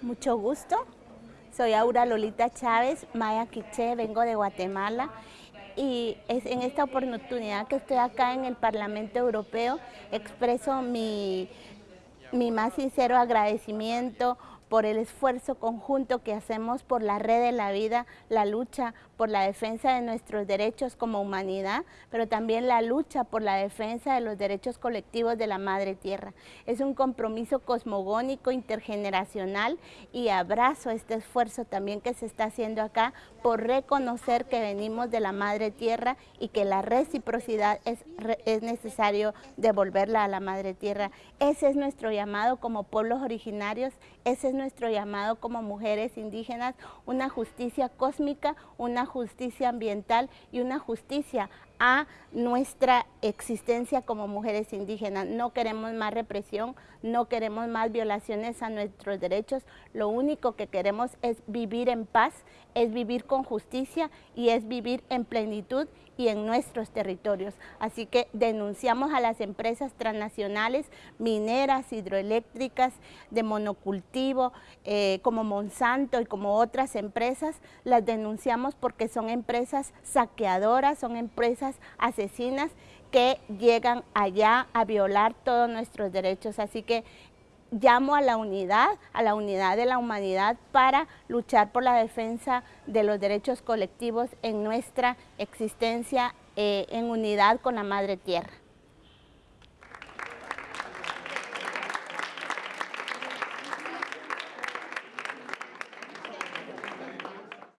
Mucho gusto. Soy Aura Lolita Chávez, Maya Quiché, vengo de Guatemala y en esta oportunidad que estoy acá en el Parlamento Europeo expreso mi más sincero agradecimiento por el esfuerzo conjunto que hacemos por la red de la vida, la lucha por la defensa de nuestros derechos como humanidad, pero también la lucha por la defensa de los derechos colectivos de la Madre Tierra. Es un compromiso cosmogónico, intergeneracional y abrazo este esfuerzo también que se está haciendo acá por reconocer que venimos de la Madre Tierra y que la reciprocidad es, es necesario devolverla a la Madre Tierra. Ese es nuestro llamado como pueblos originarios, ese es nuestro llamado como mujeres indígenas, una justicia cósmica, una justicia ambiental y una justicia a nuestra existencia como mujeres indígenas. No queremos más represión, no queremos más violaciones a nuestros derechos, lo único que queremos es vivir en paz, es vivir con justicia y es vivir en plenitud y en nuestros territorios. Así que denunciamos a las empresas transnacionales, mineras, hidroeléctricas, de monocultivo, eh, como Monsanto y como otras empresas, las denunciamos porque son empresas saqueadoras, son empresas asesinas que llegan allá a violar todos nuestros derechos. Así que llamo a la unidad, a la unidad de la humanidad para luchar por la defensa de los derechos colectivos en nuestra existencia eh, en unidad con la Madre Tierra.